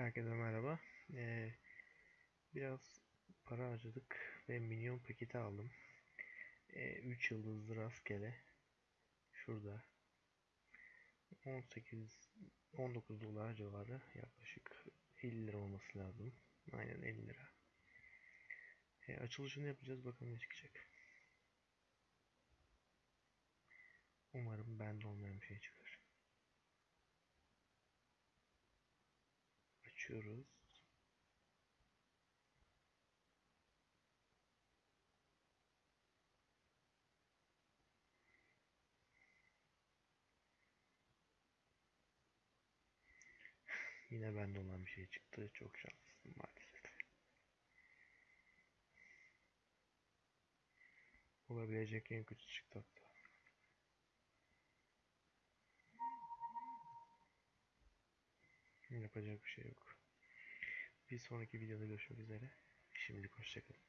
Herkese merhaba. Ee, biraz para harcadık ve minyon paketi aldım. Ee, 3 yıldızlı rastgele. Şurada. 18 19 dolar civarı yaklaşık 50 lira olması lazım. Aynen 50 lira. Ee, açılışını yapacağız bakalım ne çıkacak. Umarım bende olmayan bir şey çıkar. Açıyoruz. Yine bende olan bir şey çıktı. Çok şanslıyım maalesef. Olabilecek en kötü çıktı hatta. Yapacak bir şey yok. Bir sonraki videoda görüşmek üzere. Şimdilik hoşçakalın.